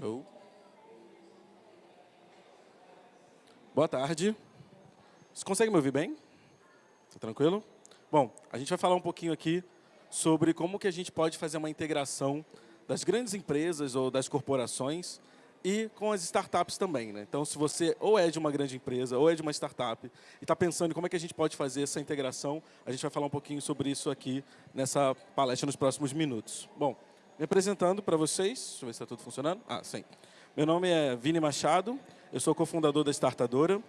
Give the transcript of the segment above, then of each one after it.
Hello. Boa tarde. Você consegue me ouvir bem? Está tranquilo? Bom, a gente vai falar um pouquinho aqui sobre como que a gente pode fazer uma integração das grandes empresas ou das corporações e com as startups também. Né? Então, se você ou é de uma grande empresa ou é de uma startup e está pensando em como é que a gente pode fazer essa integração, a gente vai falar um pouquinho sobre isso aqui nessa palestra nos próximos minutos. Bom, me apresentando para vocês, deixa eu ver se está tudo funcionando. Ah, sim. Meu nome é Vini Machado, eu sou cofundador da Startadora.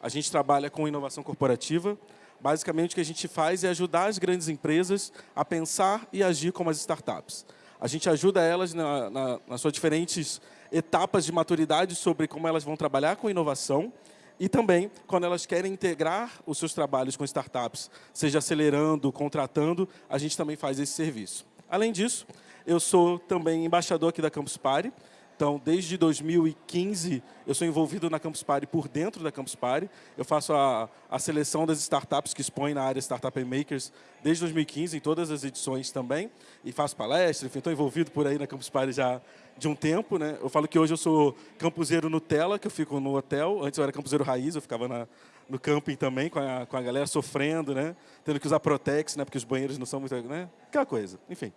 A gente trabalha com inovação corporativa. Basicamente, o que a gente faz é ajudar as grandes empresas a pensar e agir como as startups. A gente ajuda elas na, na, nas suas diferentes etapas de maturidade sobre como elas vão trabalhar com inovação e também, quando elas querem integrar os seus trabalhos com startups, seja acelerando, contratando, a gente também faz esse serviço. Além disso, eu sou também embaixador aqui da Campus Party, então, desde 2015, eu sou envolvido na Campus Party por dentro da Campus Party. Eu faço a, a seleção das startups que expõem na área Startup Makers desde 2015, em todas as edições também. E faço palestras, enfim, estou envolvido por aí na Campus Party já de um tempo. Né? Eu falo que hoje eu sou campuseiro Nutella, que eu fico no hotel. Antes eu era campuseiro raiz, eu ficava na, no camping também, com a, com a galera sofrendo, né? tendo que usar Protex, né? porque os banheiros não são muito... Né? Aquela coisa, enfim.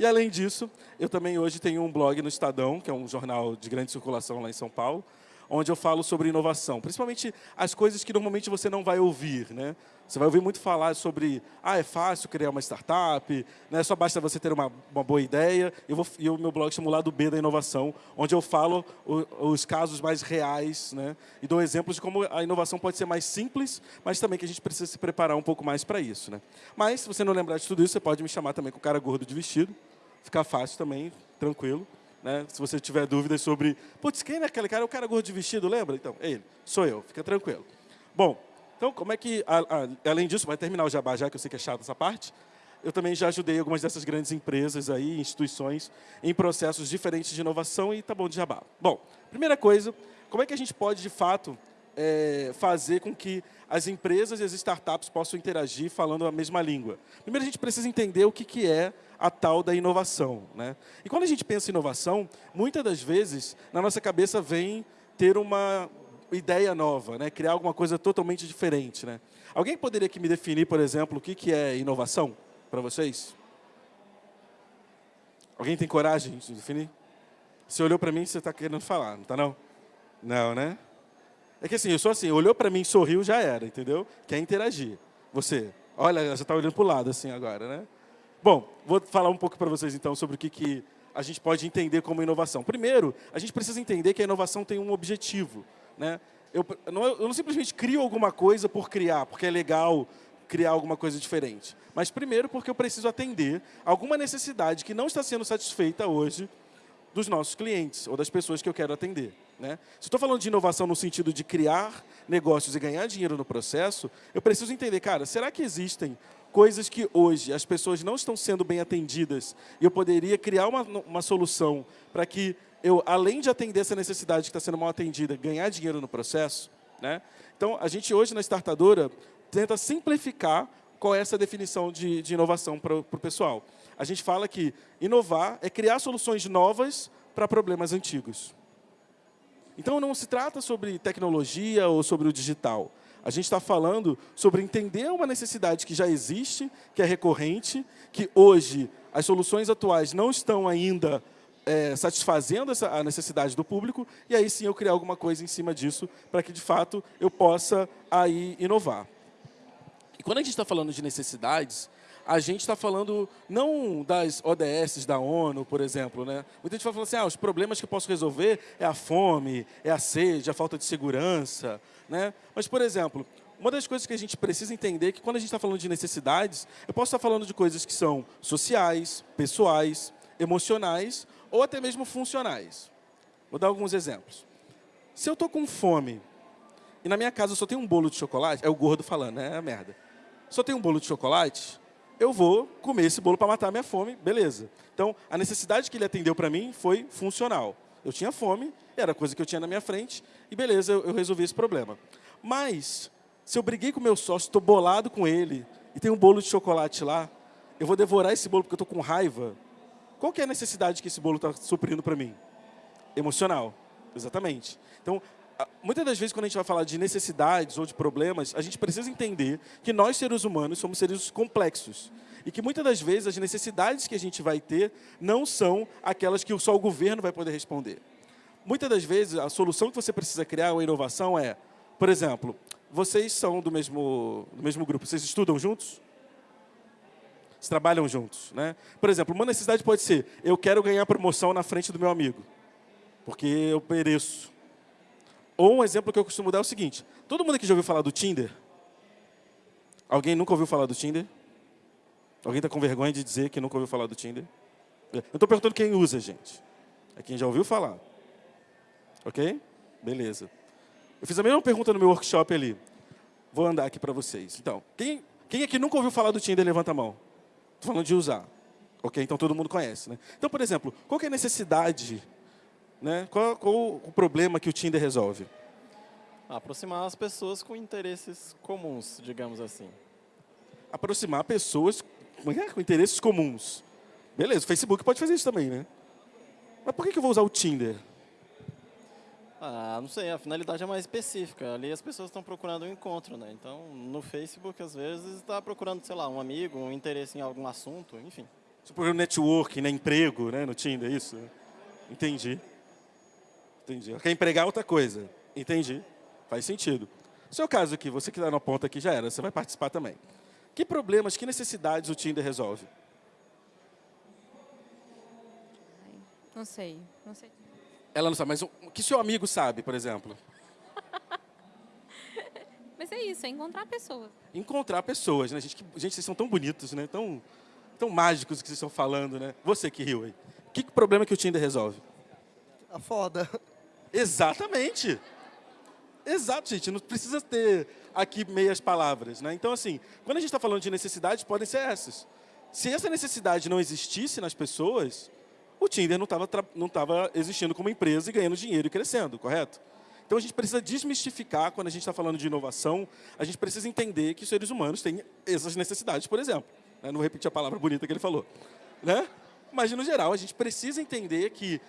E, além disso, eu também hoje tenho um blog no Estadão, que é um jornal de grande circulação lá em São Paulo, onde eu falo sobre inovação, principalmente as coisas que normalmente você não vai ouvir. Né? Você vai ouvir muito falar sobre, ah, é fácil criar uma startup, né? só basta você ter uma, uma boa ideia. Eu vou, e o meu blog chama o Lado B da Inovação, onde eu falo o, os casos mais reais né? e dou exemplos de como a inovação pode ser mais simples, mas também que a gente precisa se preparar um pouco mais para isso. Né? Mas, se você não lembrar de tudo isso, você pode me chamar também com o cara gordo de vestido, ficar fácil também, tranquilo. Né? Se você tiver dúvidas sobre, putz, quem é aquele cara? É o cara gordo de vestido, lembra? Então, é ele, sou eu, fica tranquilo. Bom, então, como é que, a, a, além disso, vai terminar o jabá já, que eu sei que é chato essa parte, eu também já ajudei algumas dessas grandes empresas aí, instituições, em processos diferentes de inovação e tá bom de jabá. Bom, primeira coisa, como é que a gente pode, de fato, é, fazer com que as empresas e as startups possam interagir falando a mesma língua? Primeiro, a gente precisa entender o que, que é a tal da inovação. Né? E quando a gente pensa em inovação, muitas das vezes, na nossa cabeça vem ter uma ideia nova, né? criar alguma coisa totalmente diferente. Né? Alguém poderia aqui me definir, por exemplo, o que, que é inovação para vocês? Alguém tem coragem de definir? Você olhou para mim, você está querendo falar, não está não? Não, né? É que assim, eu sou assim, olhou para mim, sorriu, já era, entendeu? Quer interagir. Você, olha, já está olhando para o lado assim agora, né? Bom, vou falar um pouco para vocês então sobre o que, que a gente pode entender como inovação. Primeiro, a gente precisa entender que a inovação tem um objetivo. Né? Eu, não, eu não simplesmente crio alguma coisa por criar, porque é legal criar alguma coisa diferente. Mas primeiro porque eu preciso atender alguma necessidade que não está sendo satisfeita hoje dos nossos clientes ou das pessoas que eu quero atender. Né? Se estou falando de inovação no sentido de criar negócios e ganhar dinheiro no processo, eu preciso entender, cara, será que existem coisas que hoje as pessoas não estão sendo bem atendidas e eu poderia criar uma, uma solução para que eu, além de atender essa necessidade que está sendo mal atendida, ganhar dinheiro no processo? Né? Então, a gente hoje na Startadora tenta simplificar qual é essa definição de, de inovação para o pessoal. A gente fala que inovar é criar soluções novas para problemas antigos. Então, não se trata sobre tecnologia ou sobre o digital. A gente está falando sobre entender uma necessidade que já existe, que é recorrente, que hoje as soluções atuais não estão ainda é, satisfazendo essa, a necessidade do público, e aí sim eu criar alguma coisa em cima disso, para que, de fato, eu possa aí inovar. E quando a gente está falando de necessidades, a gente está falando não das ODS da ONU, por exemplo. Né? Muita gente fala assim, ah, os problemas que eu posso resolver é a fome, é a sede, a falta de segurança. Né? Mas, por exemplo, uma das coisas que a gente precisa entender é que quando a gente está falando de necessidades, eu posso estar falando de coisas que são sociais, pessoais, emocionais ou até mesmo funcionais. Vou dar alguns exemplos. Se eu estou com fome e na minha casa só tem um bolo de chocolate, é o gordo falando, né? é a merda. Só tem um bolo de chocolate, eu vou comer esse bolo para matar a minha fome, beleza. Então, a necessidade que ele atendeu para mim foi funcional. Eu tinha fome, era a coisa que eu tinha na minha frente, e beleza, eu, eu resolvi esse problema. Mas, se eu briguei com meu sócio, estou bolado com ele, e tem um bolo de chocolate lá, eu vou devorar esse bolo porque eu estou com raiva, qual que é a necessidade que esse bolo está suprindo para mim? Emocional, exatamente. Então, muitas das vezes, quando a gente vai falar de necessidades ou de problemas, a gente precisa entender que nós, seres humanos, somos seres complexos. E que muitas das vezes as necessidades que a gente vai ter não são aquelas que só o governo vai poder responder. Muitas das vezes, a solução que você precisa criar, uma inovação, é, por exemplo, vocês são do mesmo, do mesmo grupo, vocês estudam juntos? Vocês trabalham juntos, né? Por exemplo, uma necessidade pode ser, eu quero ganhar promoção na frente do meu amigo, porque eu pereço. Ou um exemplo que eu costumo dar é o seguinte, todo mundo aqui já ouviu falar do Tinder? Alguém nunca ouviu falar do Tinder? Alguém está com vergonha de dizer que nunca ouviu falar do Tinder? Eu estou perguntando quem usa, gente. É quem já ouviu falar. Ok? Beleza. Eu fiz a mesma pergunta no meu workshop ali. Vou andar aqui para vocês. Então, quem, quem aqui nunca ouviu falar do Tinder, levanta a mão. Estou falando de usar. Ok? Então todo mundo conhece. Né? Então, por exemplo, qual é a necessidade, né? qual, qual o problema que o Tinder resolve? Aproximar as pessoas com interesses comuns, digamos assim. Aproximar pessoas é? com interesses comuns. Beleza, o Facebook pode fazer isso também, né? Mas por que eu vou usar o Tinder? Ah, não sei, a finalidade é mais específica. Ali as pessoas estão procurando um encontro, né? Então, no Facebook, às vezes, está procurando, sei lá, um amigo, um interesse em algum assunto, enfim. Você procura network, né? Emprego, né? No Tinder, é isso? Entendi. Entendi. Quer empregar outra coisa. Entendi. Faz sentido. No seu caso aqui, você que está na ponta aqui já era, você vai participar também. Que problemas, que necessidades o Tinder resolve? Não sei, não sei. Ela não sabe, mas o que seu amigo sabe, por exemplo? mas é isso, é encontrar pessoas. Encontrar pessoas, né? Gente, que, gente vocês são tão bonitos, né? Tão, tão mágicos que vocês estão falando, né? Você que riu aí. Que problema que o Tinder resolve? A foda. Exatamente. Exato, gente. Não precisa ter aqui meias palavras, né? Então, assim, quando a gente está falando de necessidades, podem ser essas. Se essa necessidade não existisse nas pessoas, o Tinder não estava não tava existindo como empresa e ganhando dinheiro e crescendo, correto? Então a gente precisa desmistificar, quando a gente está falando de inovação, a gente precisa entender que os seres humanos têm essas necessidades, por exemplo. Né? Não vou repetir a palavra bonita que ele falou. Né? Mas, no geral, a gente precisa entender que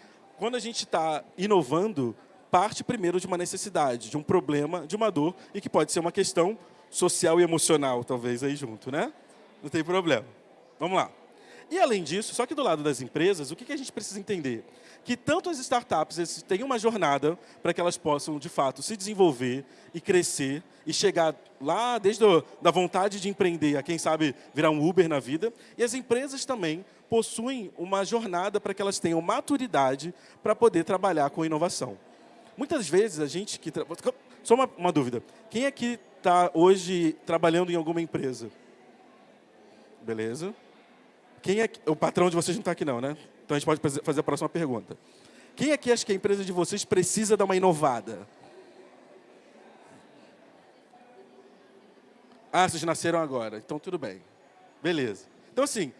quando a gente está inovando, parte primeiro de uma necessidade, de um problema, de uma dor, e que pode ser uma questão social e emocional, talvez, aí junto, né? Não tem problema. Vamos lá. E além disso, só que do lado das empresas, o que a gente precisa entender? Que tanto as startups têm uma jornada para que elas possam, de fato, se desenvolver e crescer e chegar lá desde a da vontade de empreender a, quem sabe, virar um Uber na vida. E as empresas também possuem uma jornada para que elas tenham maturidade para poder trabalhar com inovação. Muitas vezes a gente que... Tra... Só uma, uma dúvida. Quem aqui está hoje trabalhando em alguma empresa? Beleza. Quem é o patrão de vocês não está aqui não, né? Então a gente pode fazer a próxima pergunta. Quem aqui acha que a empresa de vocês precisa dar uma inovada? Ah, vocês nasceram agora. Então tudo bem. Beleza. Então assim,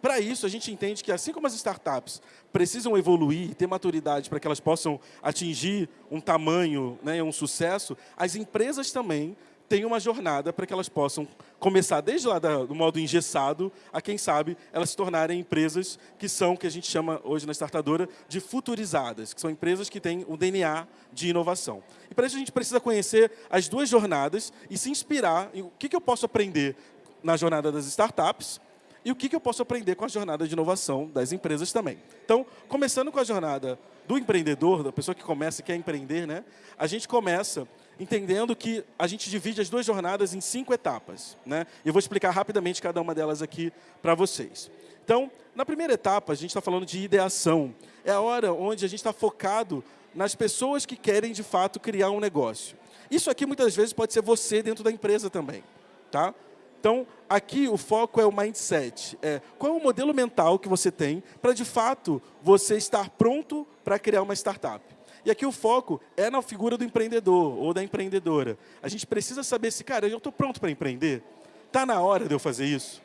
para isso a gente entende que assim como as startups precisam evoluir ter maturidade para que elas possam atingir um tamanho, né, um sucesso, as empresas também tem uma jornada para que elas possam começar desde lá do modo engessado a, quem sabe, elas se tornarem empresas que são, que a gente chama hoje na startadora, de futurizadas, que são empresas que têm um DNA de inovação. E para isso a gente precisa conhecer as duas jornadas e se inspirar em o que, que eu posso aprender na jornada das startups e o que, que eu posso aprender com a jornada de inovação das empresas também. Então, começando com a jornada do empreendedor, da pessoa que começa e quer empreender, né, a gente começa entendendo que a gente divide as duas jornadas em cinco etapas. Né? Eu vou explicar rapidamente cada uma delas aqui para vocês. Então, na primeira etapa, a gente está falando de ideação. É a hora onde a gente está focado nas pessoas que querem, de fato, criar um negócio. Isso aqui, muitas vezes, pode ser você dentro da empresa também. Tá? Então, aqui o foco é o mindset. É, qual é o modelo mental que você tem para, de fato, você estar pronto para criar uma startup? E aqui o foco é na figura do empreendedor ou da empreendedora. A gente precisa saber se, cara, eu estou pronto para empreender? Está na hora de eu fazer isso?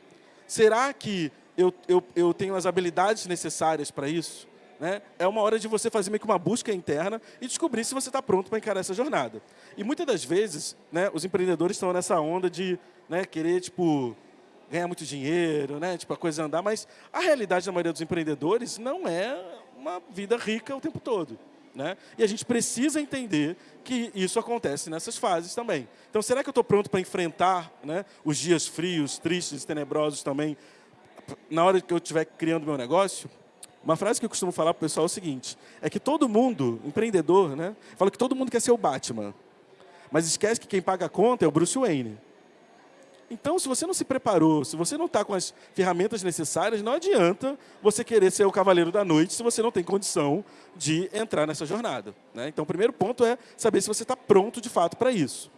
Será que eu, eu, eu tenho as habilidades necessárias para isso? Né? É uma hora de você fazer meio que uma busca interna e descobrir se você está pronto para encarar essa jornada. E muitas das vezes, né, os empreendedores estão nessa onda de né, querer, tipo, ganhar muito dinheiro, né, tipo, a coisa andar, mas a realidade da maioria dos empreendedores não é uma vida rica o tempo todo. Né? E a gente precisa entender que isso acontece nessas fases também. Então, será que eu estou pronto para enfrentar né, os dias frios, tristes, tenebrosos também, na hora que eu estiver criando meu negócio? Uma frase que eu costumo falar para o pessoal é o seguinte, é que todo mundo, empreendedor, né, fala que todo mundo quer ser o Batman, mas esquece que quem paga a conta é o Bruce Wayne. Então, se você não se preparou, se você não está com as ferramentas necessárias, não adianta você querer ser o cavaleiro da noite se você não tem condição de entrar nessa jornada. Né? Então, o primeiro ponto é saber se você está pronto de fato para isso.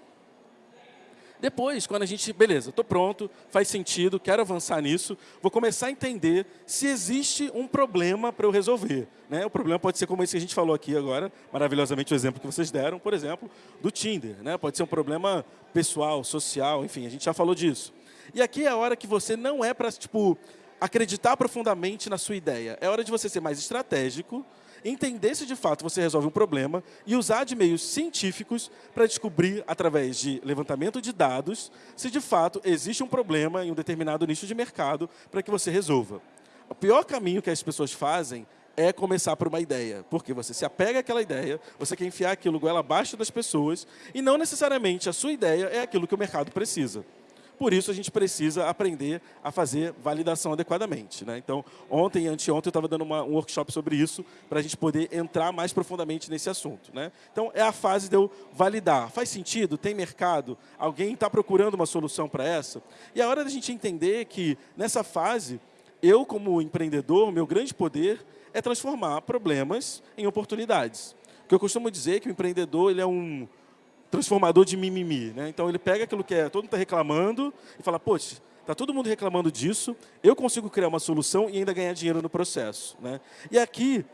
Depois, quando a gente, beleza, estou pronto, faz sentido, quero avançar nisso, vou começar a entender se existe um problema para eu resolver. Né? O problema pode ser como esse que a gente falou aqui agora, maravilhosamente o exemplo que vocês deram, por exemplo, do Tinder. Né? Pode ser um problema pessoal, social, enfim, a gente já falou disso. E aqui é a hora que você não é para tipo, acreditar profundamente na sua ideia. É hora de você ser mais estratégico, entender se de fato você resolve um problema e usar de meios científicos para descobrir, através de levantamento de dados, se de fato existe um problema em um determinado nicho de mercado para que você resolva. O pior caminho que as pessoas fazem é começar por uma ideia, porque você se apega àquela ideia, você quer enfiar aquilo goela abaixo das pessoas e não necessariamente a sua ideia é aquilo que o mercado precisa. Por isso, a gente precisa aprender a fazer validação adequadamente. Né? Então, ontem e anteontem eu estava dando uma, um workshop sobre isso, para a gente poder entrar mais profundamente nesse assunto. Né? Então, é a fase de eu validar. Faz sentido? Tem mercado? Alguém está procurando uma solução para essa? E a hora da gente entender que, nessa fase, eu, como empreendedor, meu grande poder é transformar problemas em oportunidades. O que eu costumo dizer é que o empreendedor ele é um transformador de mimimi. Né? Então, ele pega aquilo que é, todo mundo está reclamando e fala, poxa, está todo mundo reclamando disso, eu consigo criar uma solução e ainda ganhar dinheiro no processo. Né? E aqui,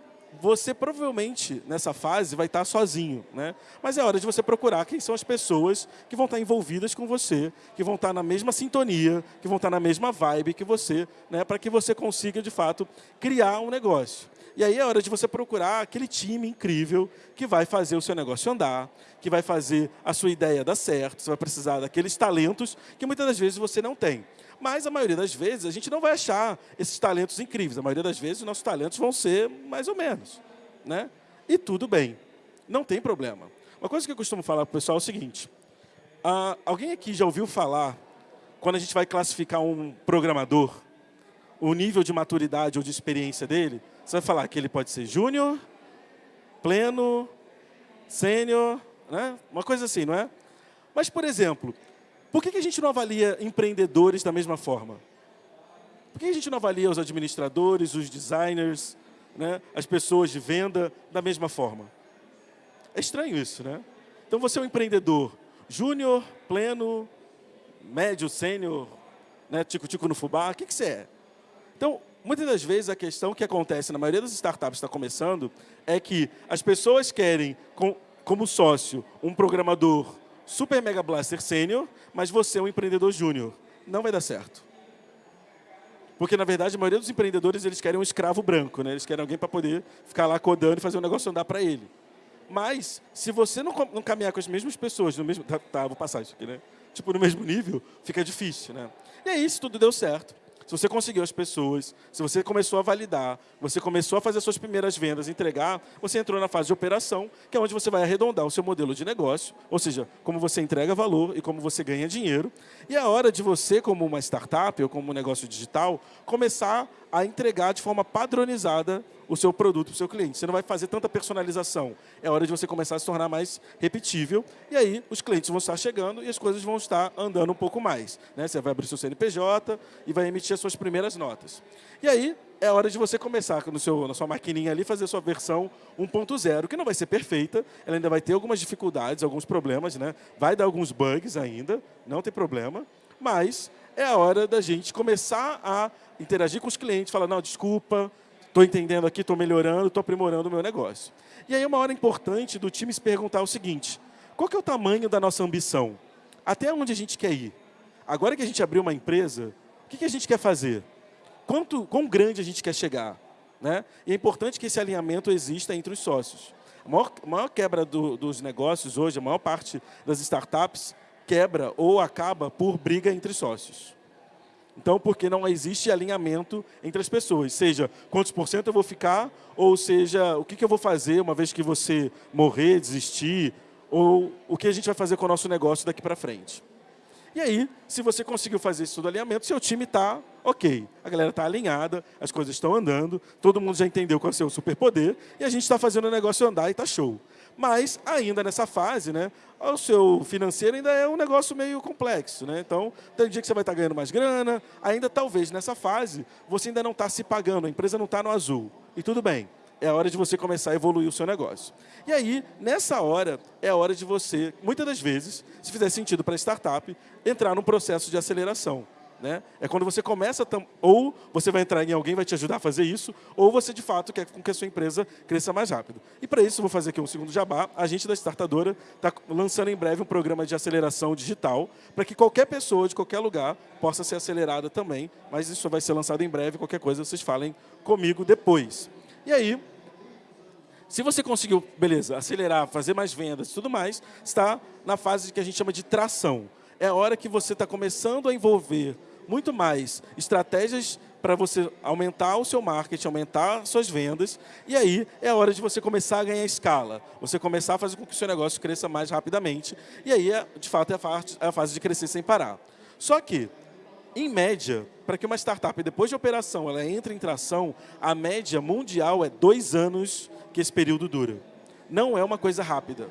você provavelmente, nessa fase, vai estar sozinho. Né? Mas é hora de você procurar quem são as pessoas que vão estar envolvidas com você, que vão estar na mesma sintonia, que vão estar na mesma vibe que você, né? para que você consiga, de fato, criar um negócio. E aí é hora de você procurar aquele time incrível que vai fazer o seu negócio andar, que vai fazer a sua ideia dar certo. Você vai precisar daqueles talentos que muitas das vezes você não tem. Mas a maioria das vezes a gente não vai achar esses talentos incríveis. A maioria das vezes os nossos talentos vão ser mais ou menos. Né? E tudo bem, não tem problema. Uma coisa que eu costumo falar para o pessoal é o seguinte. Uh, alguém aqui já ouviu falar, quando a gente vai classificar um programador, o nível de maturidade ou de experiência dele, você vai falar que ele pode ser júnior, pleno, sênior, né? uma coisa assim, não é? Mas, por exemplo, por que a gente não avalia empreendedores da mesma forma? Por que a gente não avalia os administradores, os designers, né? as pessoas de venda da mesma forma? É estranho isso, né? Então, você é um empreendedor júnior, pleno, médio, sênior, né? tico-tico no fubá, o que, que você é? Então, muitas das vezes a questão que acontece na maioria das startups que está começando é que as pessoas querem, com, como sócio, um programador super mega blaster sênior, mas você é um empreendedor júnior. Não vai dar certo. Porque, na verdade, a maioria dos empreendedores eles querem um escravo branco. Né? Eles querem alguém para poder ficar lá codando e fazer o negócio andar para ele. Mas, se você não, não, caminhar com as mesmas pessoas, no mesmo, tá, tá, vou passar isso aqui, né? Tipo, no mesmo nível, fica difícil, né? E aí, se tudo deu certo, se você conseguiu as pessoas, se você começou a validar, você começou a fazer suas primeiras vendas, entregar, você entrou na fase de operação, que é onde você vai arredondar o seu modelo de negócio, ou seja, como você entrega valor e como você ganha dinheiro. E é a hora de você, como uma startup ou como um negócio digital, começar a entregar de forma padronizada o seu produto para o seu cliente. Você não vai fazer tanta personalização. É hora de você começar a se tornar mais repetível. E aí os clientes vão estar chegando e as coisas vão estar andando um pouco mais. Né? Você vai abrir seu CNPJ e vai emitir as suas primeiras notas. E aí é hora de você começar no seu, na sua maquininha ali, fazer a sua versão 1.0, que não vai ser perfeita, ela ainda vai ter algumas dificuldades, alguns problemas, né? vai dar alguns bugs ainda, não tem problema, mas é a hora da gente começar a interagir com os clientes, falar, não, desculpa, estou entendendo aqui, estou melhorando, estou aprimorando o meu negócio. E aí uma hora importante do time se perguntar o seguinte, qual que é o tamanho da nossa ambição? Até onde a gente quer ir? Agora que a gente abriu uma empresa, o que, que a gente quer fazer? Quanto, quão grande a gente quer chegar? Né? E é importante que esse alinhamento exista entre os sócios. A maior, maior quebra do, dos negócios hoje, a maior parte das startups, quebra ou acaba por briga entre sócios. Então, porque não existe alinhamento entre as pessoas, seja quantos por cento eu vou ficar, ou seja, o que, que eu vou fazer uma vez que você morrer, desistir, ou o que a gente vai fazer com o nosso negócio daqui para frente. E aí, se você conseguiu fazer isso tudo alinhamento, seu time está ok. A galera está alinhada, as coisas estão andando, todo mundo já entendeu qual é o seu superpoder, e a gente está fazendo o negócio andar e está show. Mas, ainda nessa fase, né, o seu financeiro ainda é um negócio meio complexo. Né? Então, tem dia que você vai estar ganhando mais grana, ainda talvez nessa fase, você ainda não está se pagando, a empresa não está no azul. E tudo bem, é a hora de você começar a evoluir o seu negócio. E aí, nessa hora, é a hora de você, muitas das vezes, se fizer sentido para a startup, entrar num processo de aceleração. Né? É quando você começa, ou você vai entrar em alguém vai te ajudar a fazer isso, ou você de fato quer com que a sua empresa cresça mais rápido. E para isso, vou fazer aqui um segundo jabá. A gente da Startadora está lançando em breve um programa de aceleração digital, para que qualquer pessoa de qualquer lugar possa ser acelerada também, mas isso vai ser lançado em breve, qualquer coisa vocês falem comigo depois. E aí, se você conseguiu, beleza, acelerar, fazer mais vendas e tudo mais, está na fase que a gente chama de tração. É a hora que você está começando a envolver muito mais estratégias para você aumentar o seu marketing, aumentar suas vendas, e aí é a hora de você começar a ganhar escala, você começar a fazer com que o seu negócio cresça mais rapidamente, e aí, é, de fato, é a fase de crescer sem parar. Só que, em média, para que uma startup, depois de operação, ela entre em tração, a média mundial é dois anos que esse período dura. Não é uma coisa rápida.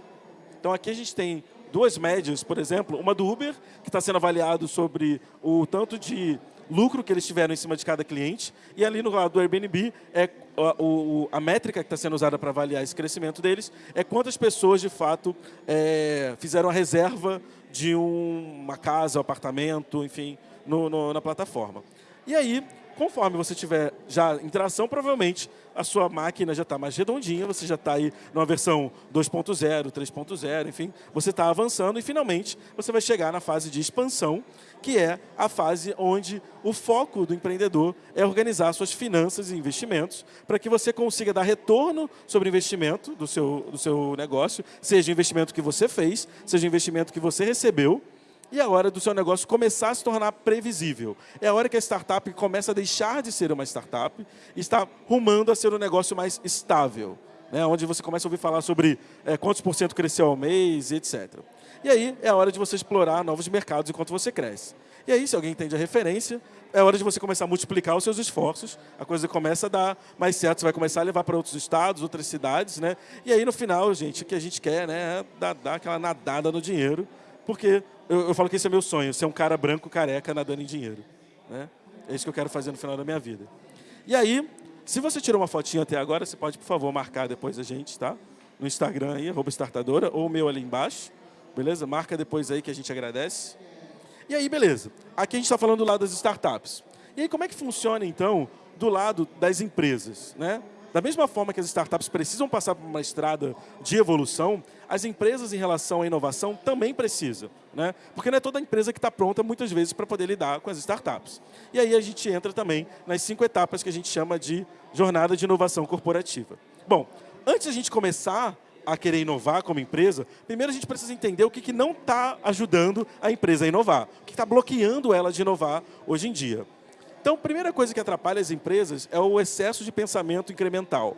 Então, aqui a gente tem duas médias, por exemplo, uma do Uber, que está sendo avaliado sobre o tanto de lucro que eles tiveram em cima de cada cliente, e ali no lado do Airbnb, é a, o, a métrica que está sendo usada para avaliar esse crescimento deles é quantas pessoas, de fato, é, fizeram a reserva de um, uma casa, um apartamento, enfim, no, no, na plataforma. E aí, conforme você tiver já interação, provavelmente a sua máquina já está mais redondinha, você já está aí numa versão 2.0, 3.0, enfim, você está avançando e finalmente você vai chegar na fase de expansão, que é a fase onde o foco do empreendedor é organizar suas finanças e investimentos para que você consiga dar retorno sobre o investimento do seu, do seu negócio, seja o investimento que você fez, seja o investimento que você recebeu, e a hora do seu negócio começar a se tornar previsível. É a hora que a startup começa a deixar de ser uma startup e está rumando a ser um negócio mais estável. Né, onde você começa a ouvir falar sobre é, quantos por cento cresceu ao mês, etc. E aí é a hora de você explorar novos mercados enquanto você cresce. E aí, se alguém entende a referência, é hora de você começar a multiplicar os seus esforços, a coisa começa a dar mais certo, você vai começar a levar para outros estados, outras cidades, né? E aí, no final, gente, o que a gente quer né, é dar, dar aquela nadada no dinheiro, porque eu, eu, falo que esse é meu sonho, ser um cara branco careca nadando em dinheiro. Né? É isso que eu quero fazer no final da minha vida. E aí, se você tirou uma fotinha até agora, você pode, por favor, marcar depois a gente, tá? No Instagram aí, arroba startadora, ou o meu ali embaixo. Beleza? Marca depois aí que a gente agradece. E aí, beleza. Aqui a gente está falando do lado das startups. E aí, como é que funciona, então, do lado das empresas, né? Da mesma forma que as startups precisam passar por uma estrada de evolução, as empresas em relação à inovação também precisam. Né? Porque não é toda empresa que está pronta, muitas vezes, para poder lidar com as startups. E aí a gente entra também nas cinco etapas que a gente chama de jornada de inovação corporativa. Bom, antes a gente começar a querer inovar como empresa, primeiro a gente precisa entender o que, que não está ajudando a empresa a inovar, o que está bloqueando ela de inovar hoje em dia. Então, a primeira coisa que atrapalha as empresas é o excesso de pensamento incremental.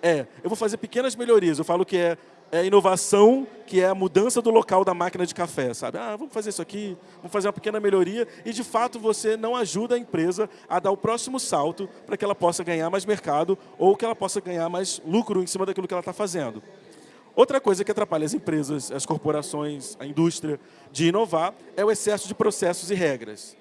É, eu vou fazer pequenas melhorias, eu falo que é, é inovação, que é a mudança do local da máquina de café, sabe? Ah, vamos fazer isso aqui, vamos fazer uma pequena melhoria e, de fato, você não ajuda a empresa a dar o próximo salto para que ela possa ganhar mais mercado ou que ela possa ganhar mais lucro em cima daquilo que ela está fazendo. Outra coisa que atrapalha as empresas, as corporações, a indústria de inovar é o excesso de processos e regras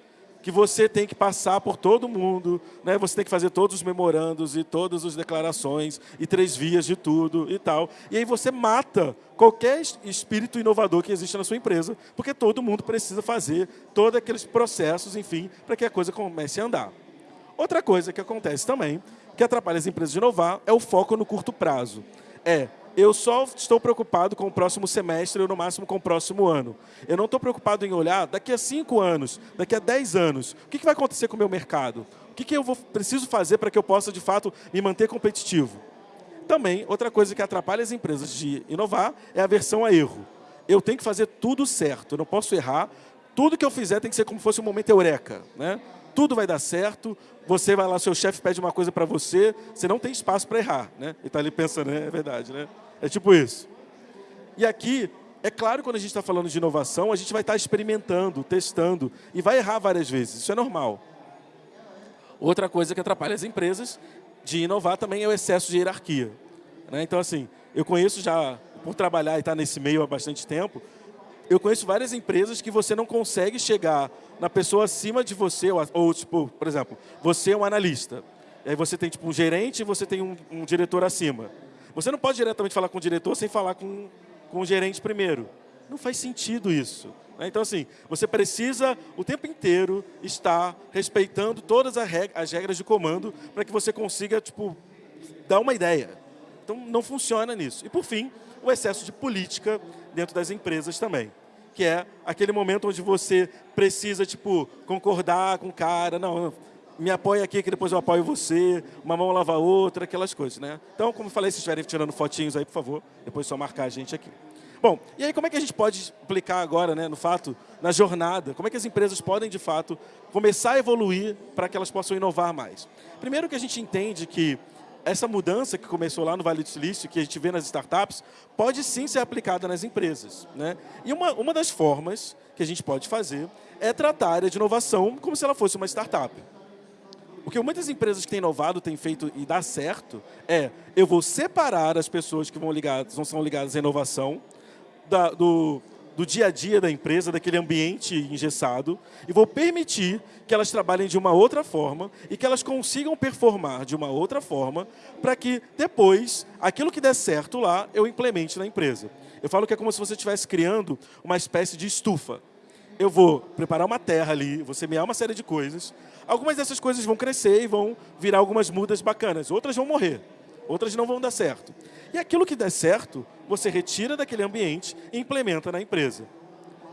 que você tem que passar por todo mundo, né? você tem que fazer todos os memorandos e todas as declarações e três vias de tudo e tal. E aí você mata qualquer espírito inovador que existe na sua empresa, porque todo mundo precisa fazer todos aqueles processos, enfim, para que a coisa comece a andar. Outra coisa que acontece também, que atrapalha as empresas de inovar, é o foco no curto prazo. É, eu só estou preocupado com o próximo semestre ou no máximo com o próximo ano. Eu não estou preocupado em olhar daqui a cinco anos, daqui a dez anos, o que, vai acontecer com o meu mercado? O que, que eu vou, preciso fazer para que eu possa, de fato, me manter competitivo? Também, outra coisa que atrapalha as empresas de inovar é a aversão a erro. Eu tenho que fazer tudo certo, eu não posso errar. Tudo que eu fizer tem que ser como se fosse um momento eureka. Né? tudo vai dar certo, você vai lá, seu chefe pede uma coisa para você, você não tem espaço para errar, né? E está ali pensando, né? é verdade, né? É tipo isso. E aqui, é claro, quando a gente está falando de inovação, a gente vai estar tá experimentando, testando, e vai errar várias vezes, isso é normal. Outra coisa que atrapalha as empresas de inovar também é o excesso de hierarquia. Né? Então, assim, eu conheço já, por trabalhar e estar tá nesse meio há bastante tempo, eu conheço várias empresas que você não consegue chegar na pessoa acima de você, ou, ou tipo, por exemplo, você é um analista, aí você tem tipo, um gerente e você tem um, um diretor acima. Você não pode diretamente falar com o diretor sem falar com, com o gerente primeiro. Não faz sentido isso. Né? Então, assim, você precisa o tempo inteiro estar respeitando todas as regras de comando para que você consiga, tipo, dar uma ideia. Então, não funciona nisso. E, por fim, o excesso de política dentro das empresas também. Que é aquele momento onde você precisa, tipo, concordar com o cara. Não, me apoia aqui que depois eu apoio você. Uma mão lava a outra, aquelas coisas, né? Então, como eu falei, se estiverem tirando fotinhos aí, por favor, depois é só marcar a gente aqui. Bom, e aí como é que a gente pode aplicar agora, né, no fato, na jornada, como é que as empresas podem, de fato, começar a evoluir para que elas possam inovar mais? Primeiro que a gente entende que essa mudança que começou lá no Vale do Silício, que a gente vê nas startups, pode sim ser aplicada nas empresas. Né? E uma, uma das formas que a gente pode fazer é tratar a área de inovação como se ela fosse uma startup. O que muitas empresas que têm inovado têm feito e dá certo é eu vou separar as pessoas que vão ligadas, não são ligadas à inovação da, do, do dia a dia da empresa, daquele ambiente engessado, e vou permitir que elas trabalhem de uma outra forma e que elas consigam performar de uma outra forma para que depois, aquilo que der certo lá, eu implemente na empresa. Eu falo que é como se você estivesse criando uma espécie de estufa. Eu vou preparar uma terra ali, vou semear uma série de coisas. Algumas dessas coisas vão crescer e vão virar algumas mudas bacanas. Outras vão morrer. Outras não vão dar certo. E aquilo que der certo, você retira daquele ambiente e implementa na empresa.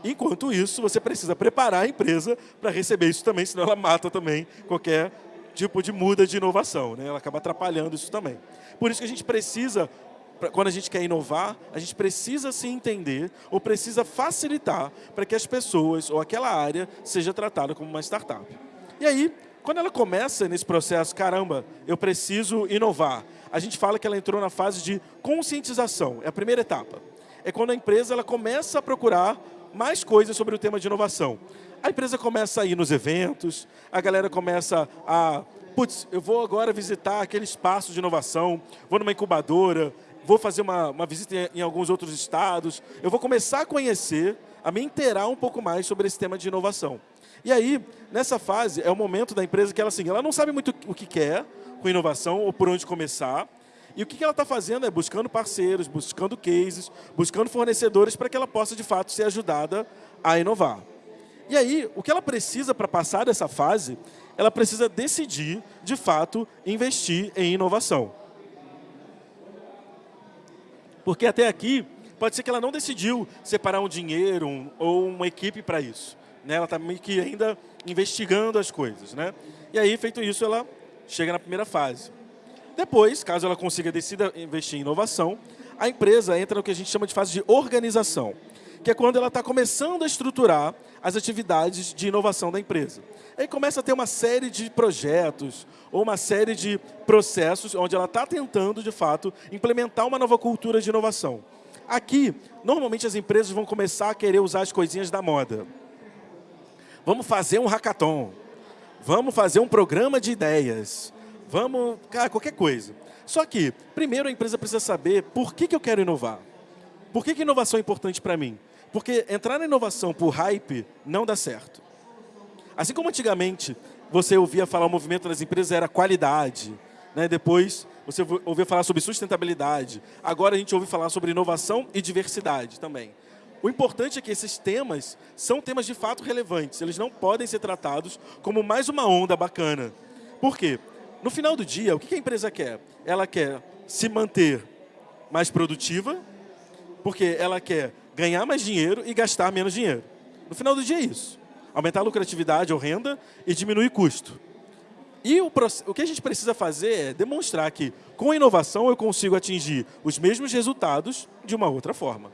Enquanto isso, você precisa preparar a empresa para receber isso também, senão ela mata também qualquer tipo de muda de inovação. Né? Ela acaba atrapalhando isso também. Por isso que a gente precisa, quando a gente quer inovar, a gente precisa se entender ou precisa facilitar para que as pessoas ou aquela área seja tratada como uma startup. E aí, quando ela começa nesse processo, caramba, eu preciso inovar, a gente fala que ela entrou na fase de conscientização, é a primeira etapa. É quando a empresa ela começa a procurar mais coisas sobre o tema de inovação. A empresa começa a ir nos eventos, a galera começa a... Putz, eu vou agora visitar aquele espaço de inovação, vou numa incubadora, vou fazer uma, uma visita em, em alguns outros estados, eu vou começar a conhecer, a me inteirar um pouco mais sobre esse tema de inovação. E aí, nessa fase, é o momento da empresa que ela, assim, ela não sabe muito o que quer, com inovação ou por onde começar. E o que ela está fazendo é buscando parceiros, buscando cases, buscando fornecedores para que ela possa, de fato, ser ajudada a inovar. E aí, o que ela precisa para passar dessa fase, ela precisa decidir, de fato, investir em inovação. Porque até aqui, pode ser que ela não decidiu separar um dinheiro um, ou uma equipe para isso. Né? Ela está meio que ainda investigando as coisas. Né? E aí, feito isso, ela chega na primeira fase. Depois, caso ela consiga decida investir em inovação, a empresa entra no que a gente chama de fase de organização, que é quando ela está começando a estruturar as atividades de inovação da empresa. Aí começa a ter uma série de projetos ou uma série de processos onde ela está tentando, de fato, implementar uma nova cultura de inovação. Aqui, normalmente as empresas vão começar a querer usar as coisinhas da moda. Vamos fazer um hackathon. Vamos fazer um programa de ideias. Vamos, cara, qualquer coisa. Só que, primeiro a empresa precisa saber por que, que eu quero inovar. Por que, que inovação é importante para mim? Porque entrar na inovação por hype não dá certo. Assim como antigamente você ouvia falar o movimento das empresas era qualidade, né? depois você ouvia falar sobre sustentabilidade, agora a gente ouve falar sobre inovação e diversidade também. O importante é que esses temas são temas de fato relevantes. Eles não podem ser tratados como mais uma onda bacana. Por quê? No final do dia, o que a empresa quer? Ela quer se manter mais produtiva, porque ela quer ganhar mais dinheiro e gastar menos dinheiro. No final do dia é isso. Aumentar a lucratividade ou renda e diminuir custo. E o, o que a gente precisa fazer é demonstrar que, com inovação, eu consigo atingir os mesmos resultados de uma outra forma.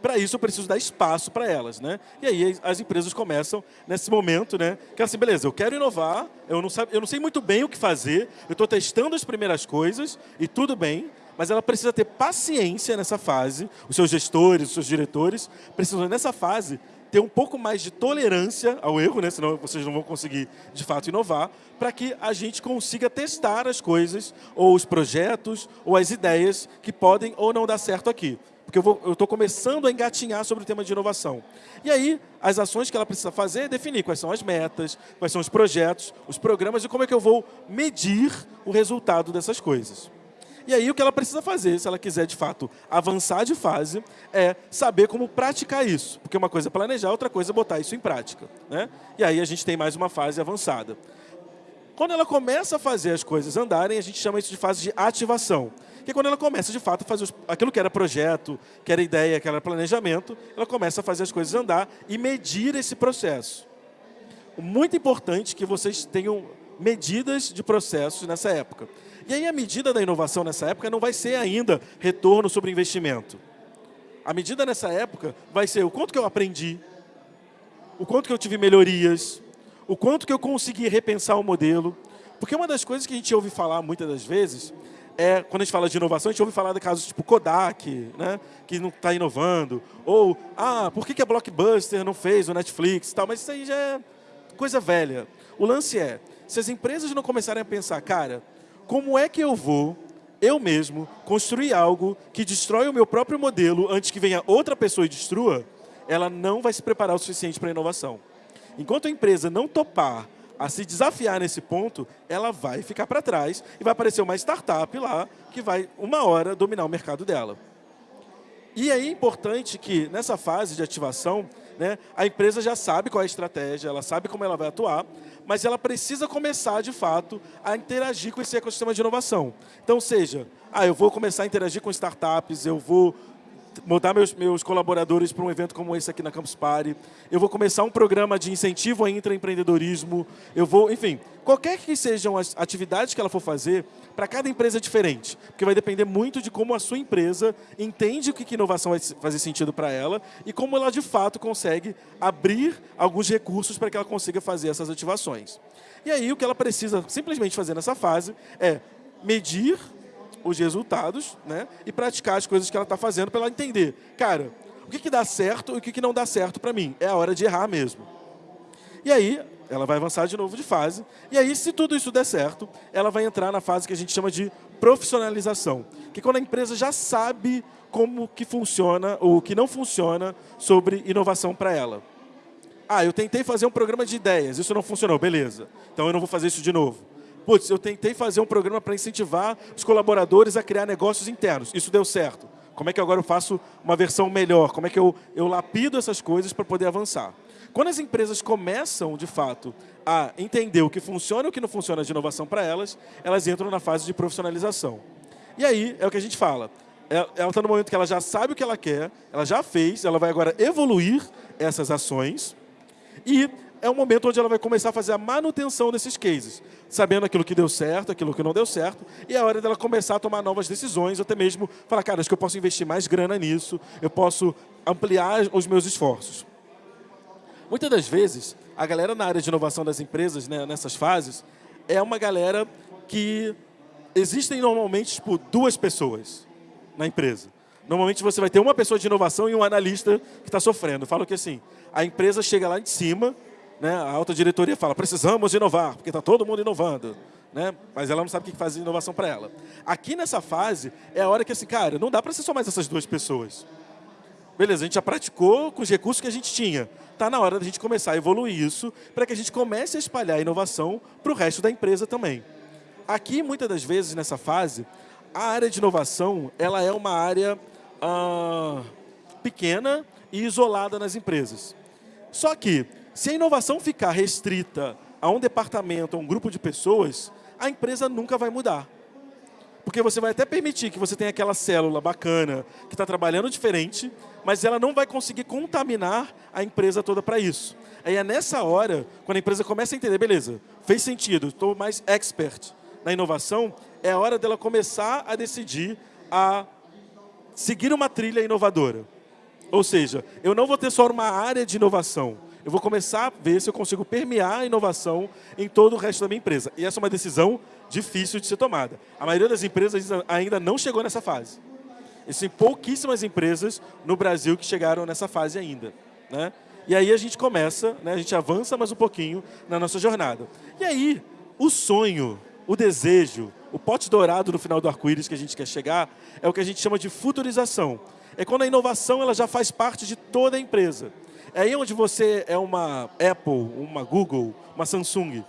Para isso, eu preciso dar espaço para elas. Né? E aí, as empresas começam nesse momento, né? que assim, beleza, eu quero inovar, eu não, sabe, eu não sei muito bem o que fazer, eu estou testando as primeiras coisas, e tudo bem, mas ela precisa ter paciência nessa fase, os seus gestores, os seus diretores, precisam, nessa fase, ter um pouco mais de tolerância ao erro, né? senão vocês não vão conseguir, de fato, inovar, para que a gente consiga testar as coisas, ou os projetos, ou as ideias que podem ou não dar certo aqui. Porque eu estou começando a engatinhar sobre o tema de inovação. E aí, as ações que ela precisa fazer é definir quais são as metas, quais são os projetos, os programas e como é que eu vou medir o resultado dessas coisas. E aí o que ela precisa fazer, se ela quiser de fato avançar de fase, é saber como praticar isso. Porque uma coisa é planejar, outra coisa é botar isso em prática. Né? E aí a gente tem mais uma fase avançada. Quando ela começa a fazer as coisas andarem, a gente chama isso de fase de ativação. Que é quando ela começa de fato a fazer aquilo que era projeto, que era ideia, que era planejamento, ela começa a fazer as coisas andar e medir esse processo. Muito importante que vocês tenham medidas de processos nessa época. E aí a medida da inovação nessa época não vai ser ainda retorno sobre investimento. A medida nessa época vai ser o quanto que eu aprendi, o quanto que eu tive melhorias, o quanto que eu consegui repensar o modelo. Porque uma das coisas que a gente ouve falar muitas das vezes é, quando a gente fala de inovação, a gente ouve falar de casos tipo Kodak, né, que não está inovando, ou, ah, por que, que a Blockbuster não fez o Netflix e tal, mas isso aí já é coisa velha. O lance é, se as empresas não começarem a pensar, cara, como é que eu vou, eu mesmo, construir algo que destrói o meu próprio modelo antes que venha outra pessoa e destrua, ela não vai se preparar o suficiente para a inovação. Enquanto a empresa não topar a se desafiar nesse ponto, ela vai ficar para trás e vai aparecer uma startup lá que vai, uma hora, dominar o mercado dela. E é importante que, nessa fase de ativação, né, a empresa já sabe qual é a estratégia, ela sabe como ela vai atuar, mas ela precisa começar, de fato, a interagir com esse ecossistema de inovação. Então, seja, ah, eu vou começar a interagir com startups, eu vou mudar meus, meus colaboradores para um evento como esse aqui na Campus Party, eu vou começar um programa de incentivo ao intraempreendedorismo, eu vou, enfim, qualquer que sejam as atividades que ela for fazer, para cada empresa é diferente, porque vai depender muito de como a sua empresa entende o que, que inovação vai fazer sentido para ela e como ela de fato consegue abrir alguns recursos para que ela consiga fazer essas ativações. E aí o que ela precisa simplesmente fazer nessa fase é medir os resultados né, e praticar as coisas que ela está fazendo para ela entender, cara, o que, que dá certo e o que, que não dá certo para mim. É a hora de errar mesmo. E aí, ela vai avançar de novo de fase. E aí, se tudo isso der certo, ela vai entrar na fase que a gente chama de profissionalização. Que é quando a empresa já sabe como que funciona ou o que não funciona sobre inovação para ela. Ah, eu tentei fazer um programa de ideias, isso não funcionou, beleza. Então eu não vou fazer isso de novo putz, eu tentei fazer um programa para incentivar os colaboradores a criar negócios internos. Isso deu certo. Como é que agora eu faço uma versão melhor? Como é que eu, eu lapido essas coisas para poder avançar? Quando as empresas começam, de fato, a entender o que funciona e o que não funciona de inovação para elas, elas entram na fase de profissionalização. E aí, é o que a gente fala. É, ela está no momento que ela já sabe o que ela quer, ela já fez, ela vai agora evoluir essas ações e é o momento onde ela vai começar a fazer a manutenção desses cases, sabendo aquilo que deu certo, aquilo que não deu certo, e é hora dela começar a tomar novas decisões, até mesmo falar, cara, acho que eu posso investir mais grana nisso, eu posso ampliar os meus esforços. Muitas das vezes, a galera na área de inovação das empresas, né, nessas fases, é uma galera que existem normalmente tipo, duas pessoas na empresa. Normalmente você vai ter uma pessoa de inovação e um analista que está sofrendo. Falo que assim, a empresa chega lá de cima, né, a alta diretoria fala, precisamos inovar, porque está todo mundo inovando. Né? Mas ela não sabe o que faz inovação para ela. Aqui nessa fase, é a hora que assim, cara, não dá para ser só mais essas duas pessoas. Beleza, a gente já praticou com os recursos que a gente tinha. Está na hora da gente começar a evoluir isso para que a gente comece a espalhar a inovação para o resto da empresa também. Aqui, muitas das vezes, nessa fase, a área de inovação ela é uma área ah, pequena e isolada nas empresas. Só que se a inovação ficar restrita a um departamento, a um grupo de pessoas, a empresa nunca vai mudar. Porque você vai até permitir que você tenha aquela célula bacana, que está trabalhando diferente, mas ela não vai conseguir contaminar a empresa toda para isso. Aí é nessa hora, quando a empresa começa a entender, beleza, fez sentido, estou mais expert na inovação, é a hora dela começar a decidir a seguir uma trilha inovadora. Ou seja, eu não vou ter só uma área de inovação. Eu vou começar a ver se eu consigo permear a inovação em todo o resto da minha empresa. E essa é uma decisão difícil de ser tomada. A maioria das empresas ainda não chegou nessa fase. Existem pouquíssimas empresas no Brasil que chegaram nessa fase ainda. Né? E aí a gente começa, né, a gente avança mais um pouquinho na nossa jornada. E aí, o sonho, o desejo, o pote dourado no final do arco-íris que a gente quer chegar, é o que a gente chama de futurização. É quando a inovação ela já faz parte de toda a empresa. É aí onde você é uma Apple, uma Google, uma Samsung.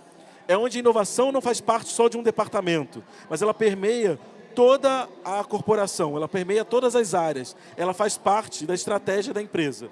É onde a inovação não faz parte só de um departamento, mas ela permeia toda a corporação, ela permeia todas as áreas, ela faz parte da estratégia da empresa.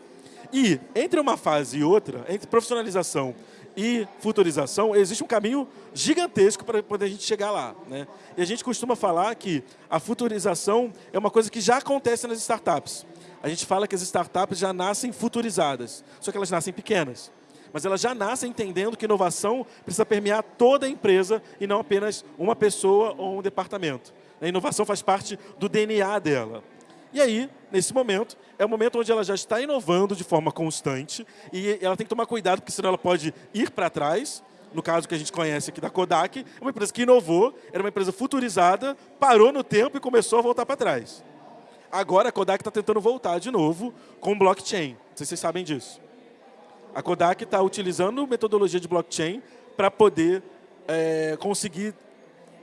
E entre uma fase e outra, entre profissionalização e futurização, existe um caminho gigantesco para poder a gente chegar lá. Né? E a gente costuma falar que a futurização é uma coisa que já acontece nas startups. A gente fala que as startups já nascem futurizadas, só que elas nascem pequenas. Mas elas já nascem entendendo que inovação precisa permear toda a empresa e não apenas uma pessoa ou um departamento. A inovação faz parte do DNA dela. E aí, nesse momento, é o momento onde ela já está inovando de forma constante e ela tem que tomar cuidado, porque senão ela pode ir para trás. No caso que a gente conhece aqui da Kodak, uma empresa que inovou, era uma empresa futurizada, parou no tempo e começou a voltar para trás. Agora a Kodak está tentando voltar de novo com blockchain. Não sei se vocês sabem disso. A Kodak está utilizando metodologia de blockchain para poder é, conseguir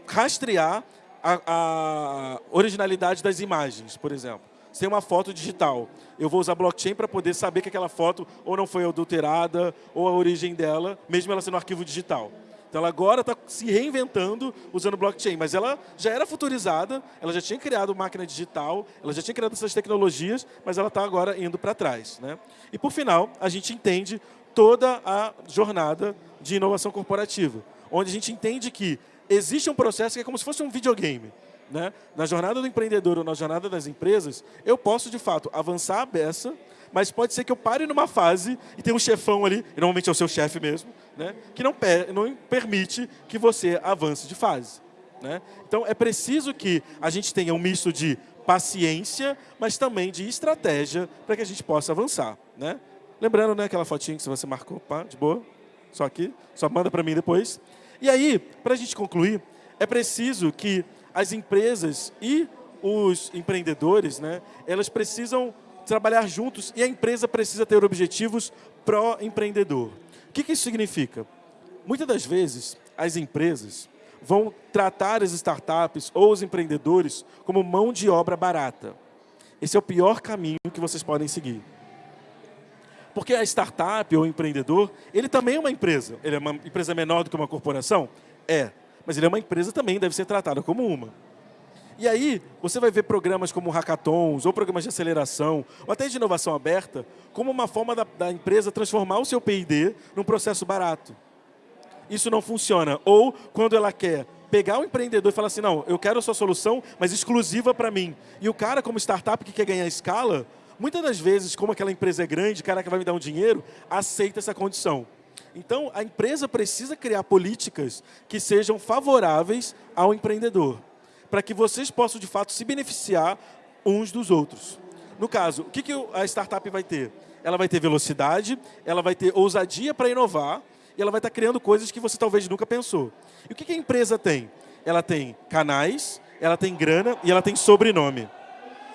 rastrear a, a originalidade das imagens, por exemplo. Se tem uma foto digital, eu vou usar blockchain para poder saber que aquela foto ou não foi adulterada, ou a origem dela, mesmo ela sendo um arquivo digital. Então ela agora está se reinventando usando blockchain, mas ela já era futurizada, ela já tinha criado máquina digital, ela já tinha criado essas tecnologias, mas ela está agora indo para trás. Né? E por final, a gente entende toda a jornada de inovação corporativa, onde a gente entende que existe um processo que é como se fosse um videogame. Né? Na jornada do empreendedor ou na jornada das empresas, eu posso, de fato, avançar a beça, mas pode ser que eu pare numa fase e tenha um chefão ali, e normalmente é o seu chefe mesmo, né? que não, não permite que você avance de fase. Né? Então, é preciso que a gente tenha um misto de paciência, mas também de estratégia para que a gente possa avançar. Né? Lembrando né, aquela fotinha que você marcou, pá, de boa, só aqui, só manda para mim depois. E aí, para a gente concluir, é preciso que as empresas e os empreendedores, né, elas precisam trabalhar juntos e a empresa precisa ter objetivos pró-empreendedor. O que, que isso significa? Muitas das vezes, as empresas vão tratar as startups ou os empreendedores como mão de obra barata. Esse é o pior caminho que vocês podem seguir. Porque a startup ou o empreendedor, ele também é uma empresa. Ele é uma empresa menor do que uma corporação? É. Mas ele é uma empresa também, deve ser tratada como uma. E aí, você vai ver programas como hackathons, ou programas de aceleração, ou até de inovação aberta, como uma forma da, da empresa transformar o seu P&D num processo barato. Isso não funciona. Ou, quando ela quer pegar o empreendedor e falar assim, não, eu quero a sua solução, mas exclusiva para mim. E o cara, como startup que quer ganhar escala, Muitas das vezes, como aquela empresa é grande, o cara que vai me dar um dinheiro, aceita essa condição. Então, a empresa precisa criar políticas que sejam favoráveis ao empreendedor, para que vocês possam, de fato, se beneficiar uns dos outros. No caso, o que, que a startup vai ter? Ela vai ter velocidade, ela vai ter ousadia para inovar, e ela vai estar criando coisas que você talvez nunca pensou. E o que, que a empresa tem? Ela tem canais, ela tem grana e ela tem sobrenome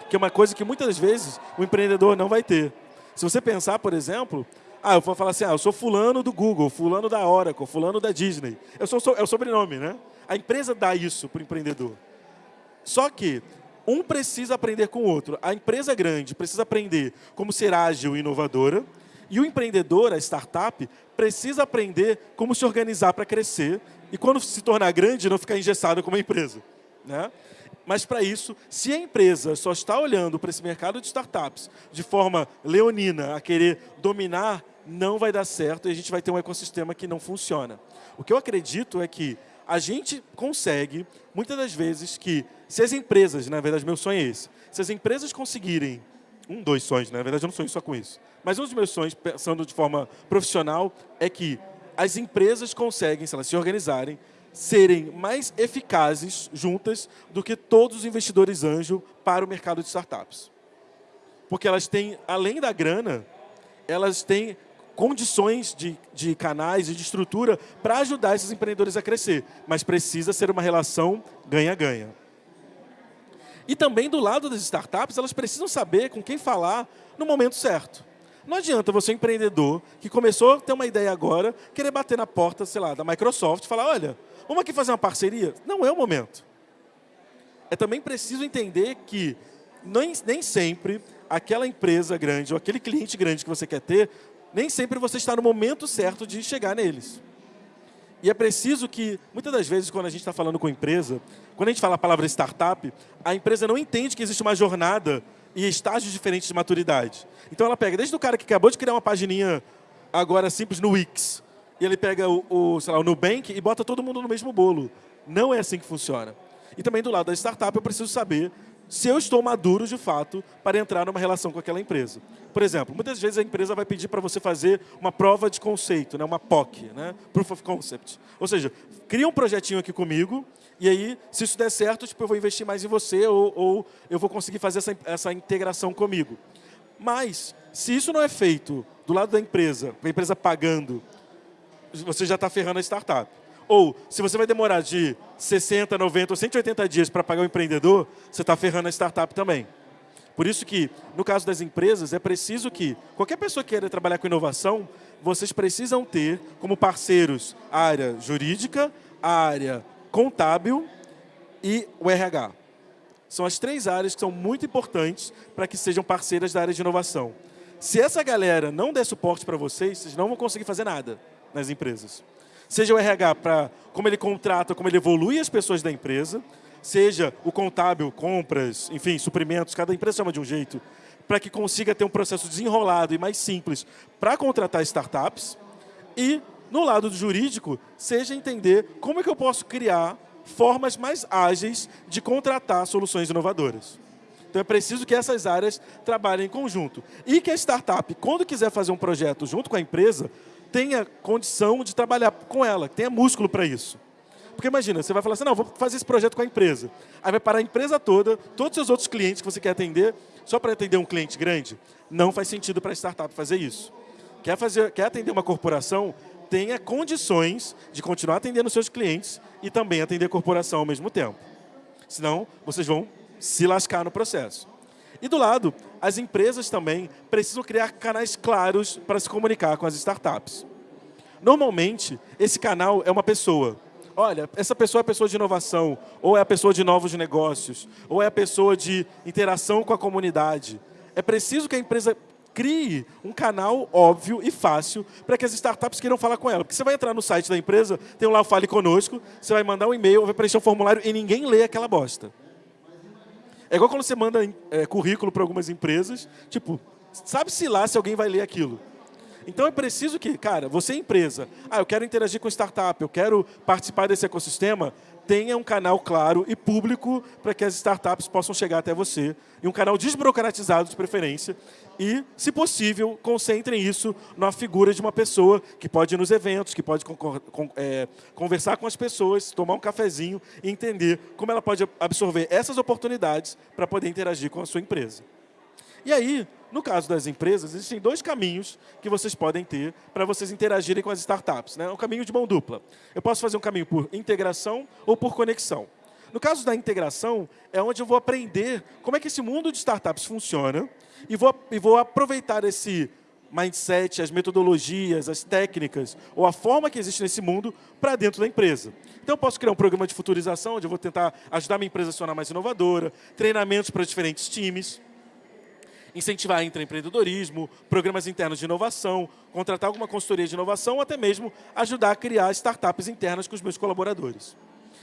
que é uma coisa que muitas vezes o empreendedor não vai ter. Se você pensar, por exemplo, ah, eu vou falar assim, ah, eu sou fulano do Google, fulano da Oracle, fulano da Disney. Eu sou, é o sobrenome, né? A empresa dá isso para o empreendedor. Só que um precisa aprender com o outro. A empresa grande precisa aprender como ser ágil e inovadora, e o empreendedor, a startup, precisa aprender como se organizar para crescer e quando se tornar grande, não ficar engessado como empresa. Né? Mas para isso, se a empresa só está olhando para esse mercado de startups de forma leonina, a querer dominar, não vai dar certo e a gente vai ter um ecossistema que não funciona. O que eu acredito é que a gente consegue, muitas das vezes, que se as empresas, na verdade meu sonho é esse, se as empresas conseguirem, um, dois sonhos, na verdade eu não sonho só com isso, mas um dos meus sonhos, pensando de forma profissional, é que as empresas conseguem, se elas se organizarem, serem mais eficazes juntas do que todos os investidores anjo para o mercado de startups. porque elas têm, além da grana, elas têm condições de, de canais e de estrutura para ajudar esses empreendedores a crescer. Mas precisa ser uma relação ganha-ganha. E também do lado das startups, elas precisam saber com quem falar no momento certo. Não adianta você, empreendedor, que começou a ter uma ideia agora, querer bater na porta, sei lá, da Microsoft e falar, olha, vamos aqui fazer uma parceria? Não é o momento. É também preciso entender que nem, nem sempre aquela empresa grande ou aquele cliente grande que você quer ter, nem sempre você está no momento certo de chegar neles. E é preciso que, muitas das vezes, quando a gente está falando com empresa, quando a gente fala a palavra startup, a empresa não entende que existe uma jornada e estágios diferentes de maturidade. Então ela pega desde o cara que acabou de criar uma pagininha agora simples no Wix, e ele pega o, o, sei lá, o Nubank e bota todo mundo no mesmo bolo. Não é assim que funciona. E também do lado da startup eu preciso saber se eu estou maduro, de fato, para entrar numa relação com aquela empresa. Por exemplo, muitas vezes a empresa vai pedir para você fazer uma prova de conceito, né? uma POC, né? Proof of Concept. Ou seja, cria um projetinho aqui comigo, e aí, se isso der certo, tipo, eu vou investir mais em você, ou, ou eu vou conseguir fazer essa, essa integração comigo. Mas, se isso não é feito do lado da empresa, a empresa pagando, você já está ferrando a startup. Ou, se você vai demorar de 60, 90 ou 180 dias para pagar o empreendedor, você está ferrando a startup também. Por isso que, no caso das empresas, é preciso que qualquer pessoa que queira trabalhar com inovação, vocês precisam ter como parceiros a área jurídica, a área contábil e o RH. São as três áreas que são muito importantes para que sejam parceiras da área de inovação. Se essa galera não der suporte para vocês, vocês não vão conseguir fazer nada nas empresas. Seja o RH para como ele contrata, como ele evolui as pessoas da empresa, seja o contábil, compras, enfim, suprimentos, cada empresa chama de um jeito, para que consiga ter um processo desenrolado e mais simples para contratar startups. E, no lado do jurídico, seja entender como é que eu posso criar formas mais ágeis de contratar soluções inovadoras. Então é preciso que essas áreas trabalhem em conjunto. E que a startup, quando quiser fazer um projeto junto com a empresa, tenha condição de trabalhar com ela, tenha músculo para isso. Porque imagina, você vai falar assim, não, vou fazer esse projeto com a empresa. Aí vai parar a empresa toda, todos os seus outros clientes que você quer atender, só para atender um cliente grande. Não faz sentido para a startup fazer isso. Quer, fazer, quer atender uma corporação, tenha condições de continuar atendendo seus clientes e também atender a corporação ao mesmo tempo. Senão, vocês vão se lascar no processo. E do lado, as empresas também precisam criar canais claros para se comunicar com as startups. Normalmente, esse canal é uma pessoa. Olha, essa pessoa é a pessoa de inovação, ou é a pessoa de novos negócios, ou é a pessoa de interação com a comunidade. É preciso que a empresa crie um canal óbvio e fácil para que as startups queiram falar com ela. Porque você vai entrar no site da empresa, tem lá o Fale Conosco, você vai mandar um e-mail, vai preencher um formulário e ninguém lê aquela bosta. É igual quando você manda é, currículo para algumas empresas, tipo, sabe-se lá se alguém vai ler aquilo. Então é preciso que, cara, você é empresa, ah, eu quero interagir com startup, eu quero participar desse ecossistema, tenha um canal claro e público para que as startups possam chegar até você, e um canal desburocratizado de preferência, e, se possível, concentrem isso na figura de uma pessoa que pode ir nos eventos, que pode é, conversar com as pessoas, tomar um cafezinho e entender como ela pode absorver essas oportunidades para poder interagir com a sua empresa. E aí, no caso das empresas, existem dois caminhos que vocês podem ter para vocês interagirem com as startups. Né? Um caminho de mão dupla. Eu posso fazer um caminho por integração ou por conexão. No caso da integração, é onde eu vou aprender como é que esse mundo de startups funciona e vou, e vou aproveitar esse mindset, as metodologias, as técnicas ou a forma que existe nesse mundo para dentro da empresa. Então, eu posso criar um programa de futurização, onde eu vou tentar ajudar minha empresa a se tornar mais inovadora, treinamentos para diferentes times, incentivar intraempreendedorismo, programas internos de inovação, contratar alguma consultoria de inovação ou até mesmo ajudar a criar startups internas com os meus colaboradores.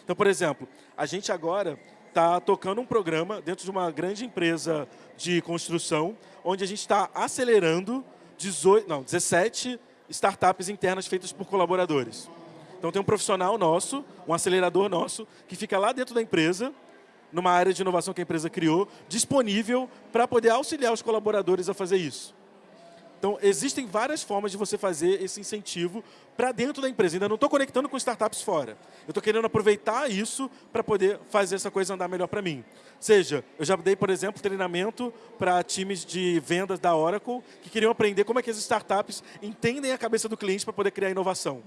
Então, por exemplo, a gente agora está tocando um programa dentro de uma grande empresa de construção, onde a gente está acelerando 18, não, 17 startups internas feitas por colaboradores. Então tem um profissional nosso, um acelerador nosso, que fica lá dentro da empresa, numa área de inovação que a empresa criou, disponível para poder auxiliar os colaboradores a fazer isso. Então, existem várias formas de você fazer esse incentivo para dentro da empresa. Ainda não estou conectando com startups fora. Eu estou querendo aproveitar isso para poder fazer essa coisa andar melhor para mim. Seja, eu já dei, por exemplo, treinamento para times de vendas da Oracle que queriam aprender como é que as startups entendem a cabeça do cliente para poder criar inovação.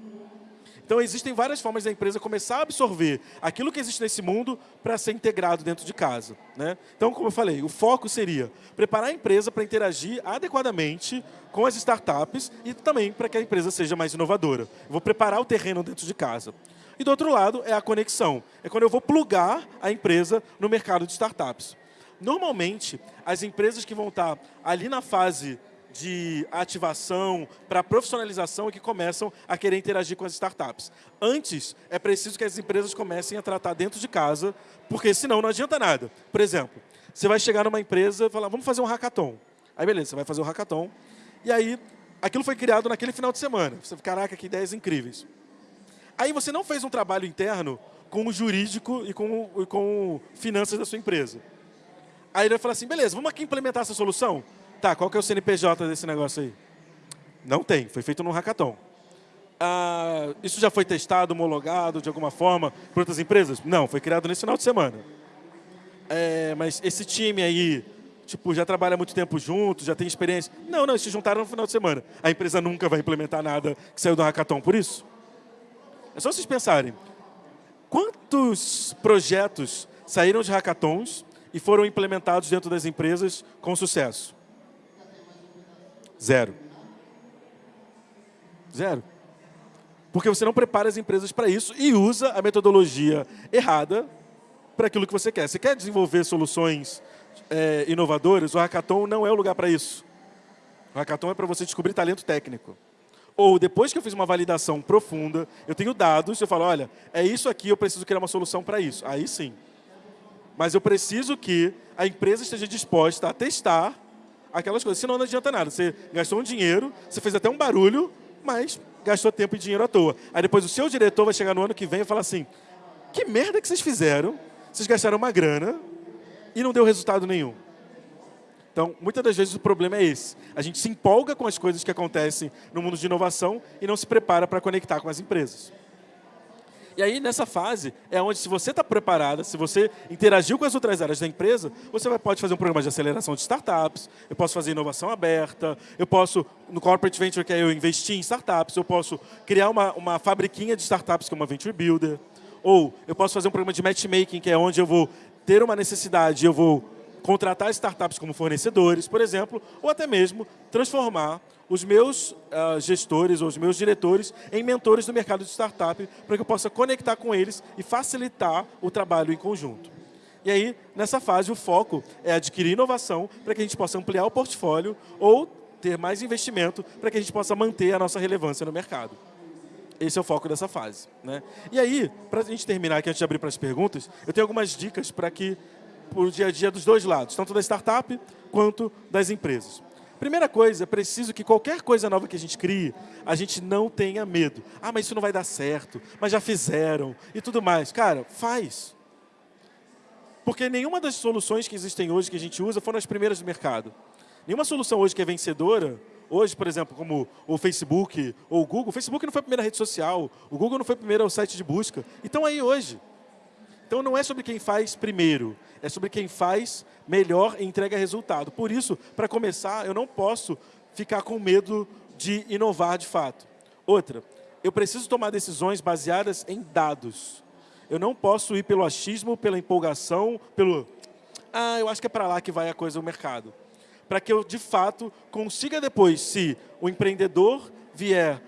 Então, existem várias formas da empresa começar a absorver aquilo que existe nesse mundo para ser integrado dentro de casa. Né? Então, como eu falei, o foco seria preparar a empresa para interagir adequadamente com as startups e também para que a empresa seja mais inovadora. Eu vou preparar o terreno dentro de casa. E do outro lado é a conexão. É quando eu vou plugar a empresa no mercado de startups. Normalmente, as empresas que vão estar ali na fase de ativação para profissionalização é que começam a querer interagir com as startups. Antes, é preciso que as empresas comecem a tratar dentro de casa, porque senão não adianta nada. Por exemplo, você vai chegar numa empresa e falar, vamos fazer um hackathon. Aí beleza, você vai fazer um hackathon. E aí, aquilo foi criado naquele final de semana. Você, caraca, que ideias incríveis. Aí você não fez um trabalho interno com o jurídico e com, e com finanças da sua empresa. Aí ele vai falar assim, beleza, vamos aqui implementar essa solução? Tá, qual que é o CNPJ desse negócio aí? Não tem, foi feito num hackathon. Ah, isso já foi testado, homologado de alguma forma por outras empresas? Não, foi criado nesse final de semana. É, mas esse time aí, tipo, já trabalha muito tempo junto, já tem experiência? Não, não, eles se juntaram no final de semana. A empresa nunca vai implementar nada que saiu do hackathon por isso? É só vocês pensarem. Quantos projetos saíram de hackathons e foram implementados dentro das empresas com sucesso? Zero. Zero. Porque você não prepara as empresas para isso e usa a metodologia errada para aquilo que você quer. Você quer desenvolver soluções é, inovadoras? O hackathon não é o lugar para isso. O hackathon é para você descobrir talento técnico. Ou depois que eu fiz uma validação profunda, eu tenho dados, eu falo, olha, é isso aqui, eu preciso criar uma solução para isso. Aí sim. Mas eu preciso que a empresa esteja disposta a testar aquelas coisas. Senão não adianta nada. Você gastou um dinheiro, você fez até um barulho, mas gastou tempo e dinheiro à toa. Aí depois o seu diretor vai chegar no ano que vem e falar assim, que merda que vocês fizeram? Vocês gastaram uma grana e não deu resultado nenhum. Então, muitas das vezes o problema é esse. A gente se empolga com as coisas que acontecem no mundo de inovação e não se prepara para conectar com as empresas. E aí, nessa fase, é onde, se você está preparada, se você interagiu com as outras áreas da empresa, você vai, pode fazer um programa de aceleração de startups, eu posso fazer inovação aberta, eu posso, no Corporate Venture, que é eu investir em startups, eu posso criar uma, uma fabriquinha de startups, que é uma Venture Builder, ou eu posso fazer um programa de matchmaking, que é onde eu vou ter uma necessidade, eu vou contratar startups como fornecedores, por exemplo, ou até mesmo transformar os meus uh, gestores ou os meus diretores em mentores do mercado de startup para que eu possa conectar com eles e facilitar o trabalho em conjunto. E aí, nessa fase, o foco é adquirir inovação para que a gente possa ampliar o portfólio ou ter mais investimento para que a gente possa manter a nossa relevância no mercado. Esse é o foco dessa fase. Né? E aí, para a gente terminar aqui, antes de abrir para as perguntas, eu tenho algumas dicas para que, para o dia a dia dos dois lados, tanto da startup quanto das empresas. Primeira coisa, é preciso que qualquer coisa nova que a gente crie, a gente não tenha medo. Ah, mas isso não vai dar certo, mas já fizeram e tudo mais. Cara, faz. Porque nenhuma das soluções que existem hoje que a gente usa foram as primeiras do mercado. Nenhuma solução hoje que é vencedora, hoje, por exemplo, como o Facebook ou o Google, o Facebook não foi a primeira rede social, o Google não foi o primeiro site de busca. Então aí hoje. Então não é sobre quem faz primeiro, é sobre quem faz melhor e entrega resultado. Por isso, para começar, eu não posso ficar com medo de inovar de fato. Outra, eu preciso tomar decisões baseadas em dados. Eu não posso ir pelo achismo, pela empolgação, pelo... Ah, eu acho que é para lá que vai a coisa, o mercado. Para que eu, de fato, consiga depois, se o empreendedor vier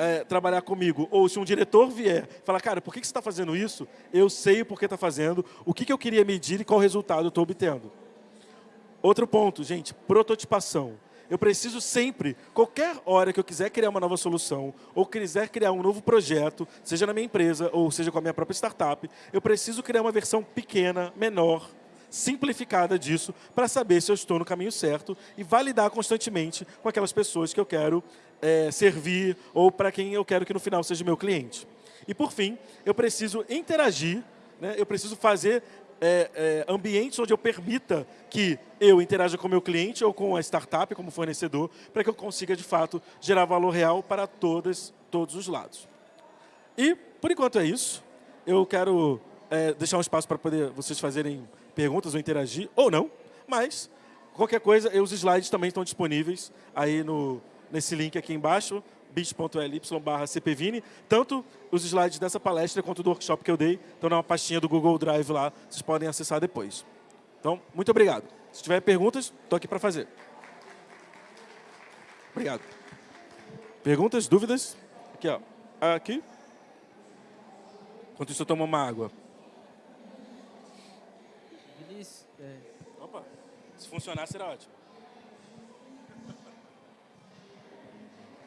é, trabalhar comigo, ou se um diretor vier falar, cara, por que, que você está fazendo isso? Eu sei por que está fazendo, o que, que eu queria medir e qual resultado eu estou obtendo. Outro ponto, gente, prototipação. Eu preciso sempre, qualquer hora que eu quiser criar uma nova solução, ou quiser criar um novo projeto, seja na minha empresa, ou seja com a minha própria startup, eu preciso criar uma versão pequena, menor, simplificada disso, para saber se eu estou no caminho certo e validar constantemente com aquelas pessoas que eu quero é, servir ou para quem eu quero que no final seja meu cliente. E por fim, eu preciso interagir, né? eu preciso fazer é, é, ambientes onde eu permita que eu interaja com o meu cliente ou com a startup como fornecedor, para que eu consiga, de fato, gerar valor real para todas, todos os lados. E, por enquanto, é isso. Eu quero é, deixar um espaço para poder vocês fazerem perguntas ou interagir, ou não, mas qualquer coisa, os slides também estão disponíveis aí no, nesse link aqui embaixo, bit.ly barra cpvini. Tanto os slides dessa palestra quanto do workshop que eu dei estão na pastinha do Google Drive lá, vocês podem acessar depois. Então, muito obrigado. Se tiver perguntas, estou aqui para fazer. Obrigado. Perguntas, dúvidas? Aqui, ó. Aqui. Enquanto isso, eu tomo uma água. Vinícius, é, Opa, se funcionar, será ótimo.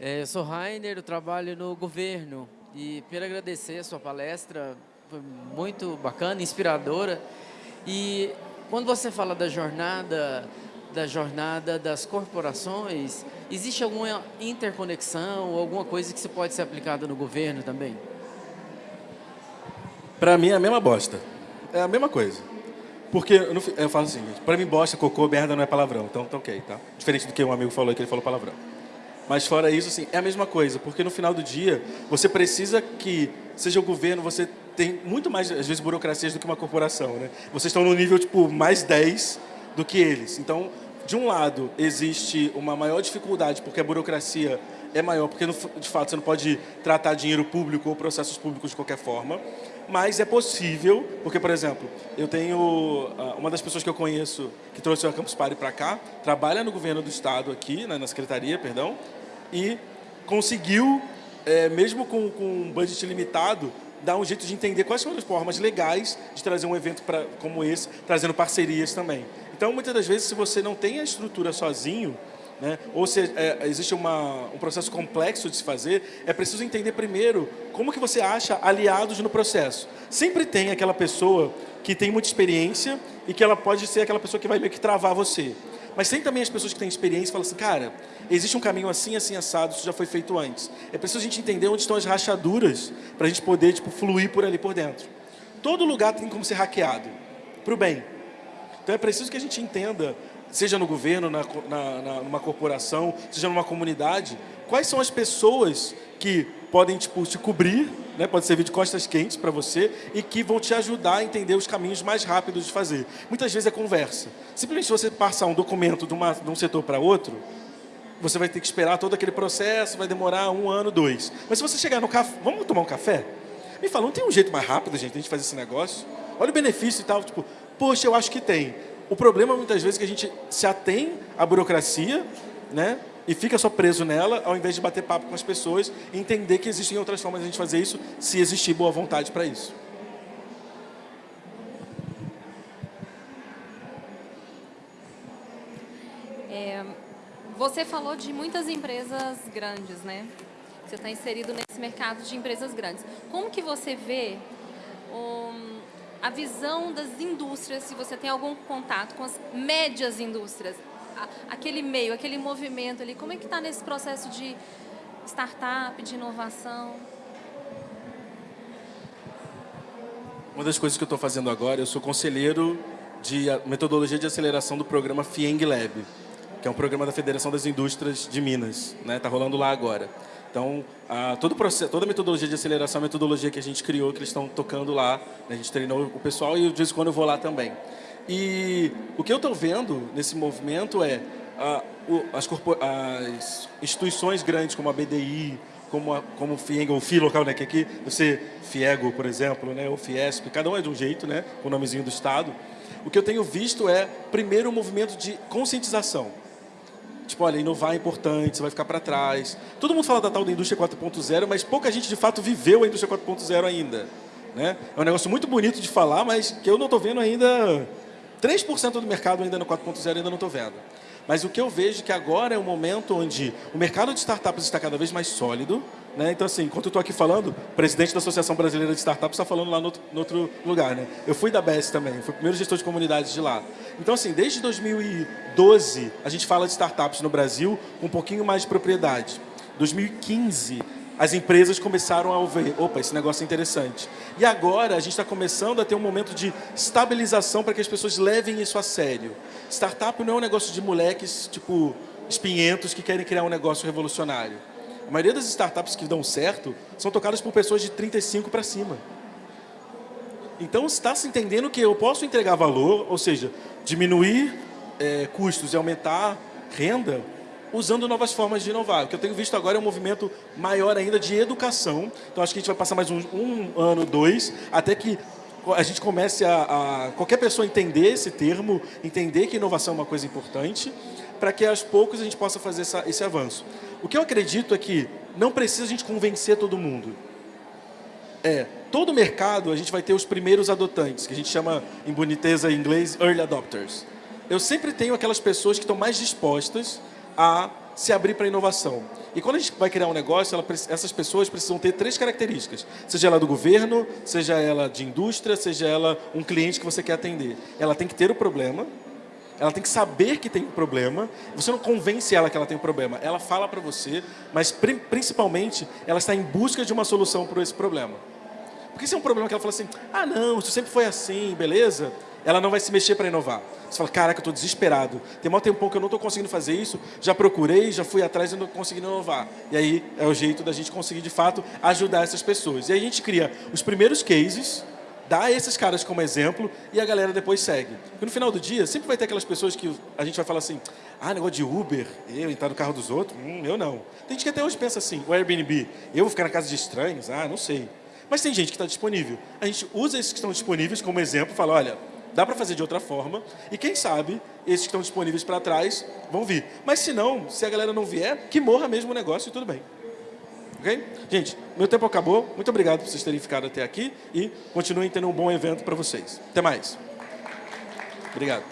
Eu sou Rainer, eu trabalho no governo e quero agradecer a sua palestra, foi muito bacana, inspiradora. E quando você fala da jornada, da jornada das corporações, existe alguma interconexão ou alguma coisa que se pode ser aplicada no governo também? Pra mim é a mesma bosta. É a mesma coisa. Porque eu, não eu falo assim, pra mim bosta, cocô, merda não é palavrão. Então tá ok, tá? Diferente do que um amigo falou que ele falou palavrão. Mas fora isso, assim, é a mesma coisa. Porque no final do dia, você precisa que, seja o governo, você tem muito mais, às vezes, burocracias do que uma corporação, né? Vocês estão no nível, tipo, mais 10 do que eles. Então, de um lado, existe uma maior dificuldade, porque a burocracia é maior, porque, de fato, você não pode tratar dinheiro público ou processos públicos de qualquer forma. Mas é possível, porque, por exemplo, eu tenho ah, uma das pessoas que eu conheço que trouxe o Campus Party para cá, trabalha no governo do estado aqui, né, na secretaria, perdão, e conseguiu, eh, mesmo com, com um budget limitado, dar um jeito de entender quais são as formas legais de trazer um evento pra, como esse, trazendo parcerias também. Então, muitas das vezes, se você não tem a estrutura sozinho, né? Ou se é, existe uma, um processo complexo de se fazer, é preciso entender primeiro como que você acha aliados no processo. Sempre tem aquela pessoa que tem muita experiência e que ela pode ser aquela pessoa que vai meio que travar você. Mas tem também as pessoas que têm experiência e falam assim, cara, existe um caminho assim, assim, assado, isso já foi feito antes. É preciso a gente entender onde estão as rachaduras para a gente poder tipo, fluir por ali por dentro. Todo lugar tem como ser hackeado, para o bem. Então é preciso que a gente entenda, seja no governo, na, na, na- numa corporação, seja numa comunidade, quais são as pessoas que podem tipo, te cobrir, né, pode servir de costas quentes para você e que vão te ajudar a entender os caminhos mais rápidos de fazer. Muitas vezes é conversa. Simplesmente você passar um documento de, uma, de um setor para outro, você vai ter que esperar todo aquele processo, vai demorar um ano, dois. Mas se você chegar no café, vamos tomar um café? Me fala, não tem um jeito mais rápido, gente, de a gente fazer esse negócio? Olha o benefício e tal, tipo, poxa, eu acho que tem. O problema muitas vezes é que a gente se atém à burocracia, né? E fica só preso nela, ao invés de bater papo com as pessoas e entender que existem outras formas de a gente fazer isso, se existir boa vontade para isso. Você falou de muitas empresas grandes, né? Você está inserido nesse mercado de empresas grandes. Como que você vê hum, a visão das indústrias, se você tem algum contato com as médias indústrias, aquele meio, aquele movimento ali, como é que está nesse processo de startup, de inovação? Uma das coisas que eu estou fazendo agora, eu sou conselheiro de metodologia de aceleração do programa FIENG Lab, que é um programa da Federação das Indústrias de Minas. Está rolando lá agora. Então, a, todo o processo, toda a metodologia de aceleração é a metodologia que a gente criou, que eles estão tocando lá. né? A gente treinou o pessoal e de vez em quando eu vou lá também. E o que eu estou vendo nesse movimento é o- as, as instituições grandes como a BDI, como, a, como o FIENG, ou FI local, né, que aqui você FIEGO, por exemplo, né, ou FIESP, cada um é de um jeito, né, com o nomezinho do Estado. O que eu tenho visto é, primeiro, um movimento de conscientização. Tipo, olha, inovar é importante, você vai ficar para trás. Todo mundo fala da tal da indústria 4.0, mas pouca gente de fato viveu a indústria 4.0 ainda. Né? É um negócio muito bonito de falar, mas que eu não estou vendo ainda. 3% do mercado ainda no 4.0 ainda não estou vendo. Mas o que eu vejo é que agora é um momento onde o mercado de startups está cada vez mais sólido. Né? Então, assim, enquanto eu estou aqui falando, o presidente da Associação Brasileira de Startups está falando lá no outro, no outro lugar. Né? Eu fui da BES também, fui o primeiro gestor de comunidades de lá. Então, assim, desde 2012, a gente fala de startups no Brasil com um pouquinho mais de propriedade. 2015, as empresas começaram a ver, opa, esse negócio é interessante. E agora a gente está começando a ter um momento de estabilização para que as pessoas levem isso a sério. Startup não é um negócio de moleques, tipo, espinhentos que querem criar um negócio revolucionário. A maioria das startups que dão certo são tocadas por pessoas de 35 para cima. Então está se entendendo que eu posso entregar valor, ou seja, diminuir é, custos e aumentar renda usando novas formas de inovar. O que eu tenho visto agora é um movimento maior ainda de educação. Então, acho que a gente vai passar mais um, um ano, dois, até que a gente comece a, a, qualquer pessoa entender esse termo, entender que inovação é uma coisa importante, para que aos poucos a gente possa fazer essa, esse avanço. O que eu acredito é que não precisa a gente convencer todo mundo. É, todo mercado a gente vai ter os primeiros adotantes, que a gente chama em boniteza em inglês early adopters. Eu sempre tenho aquelas pessoas que estão mais dispostas a se abrir para a inovação. E quando a gente vai criar um negócio, ela, essas pessoas precisam ter três características. Seja ela do governo, seja ela de indústria, seja ela um cliente que você quer atender. Ela tem que ter o problema, ela tem que saber que tem um problema. Você não convence ela que ela tem um problema. Ela fala para você, mas principalmente ela está em busca de uma solução para esse problema. Porque se é um problema que ela fala assim, ah não, isso sempre foi assim, beleza? ela não vai se mexer para inovar. Você fala, caraca, eu estou desesperado. Tem um tempão que eu não estou conseguindo fazer isso, já procurei, já fui atrás e não estou conseguindo inovar. E aí é o jeito da gente conseguir, de fato, ajudar essas pessoas. E aí a gente cria os primeiros cases, dá esses caras como exemplo e a galera depois segue. Porque no final do dia, sempre vai ter aquelas pessoas que a gente vai falar assim, ah, negócio de Uber, eu entrar no carro dos outros, hum, eu não. Tem gente que até hoje pensa assim, o Airbnb, eu vou ficar na casa de estranhos, ah, não sei. Mas tem gente que está disponível. A gente usa esses que estão disponíveis como exemplo fala, olha, Dá para fazer de outra forma. E quem sabe, esses que estão disponíveis para trás vão vir. Mas se não, se a galera não vier, que morra mesmo o negócio e tudo bem. Ok? Gente, meu tempo acabou. Muito obrigado por vocês terem ficado até aqui. E continuem tendo um bom evento para vocês. Até mais. Obrigado.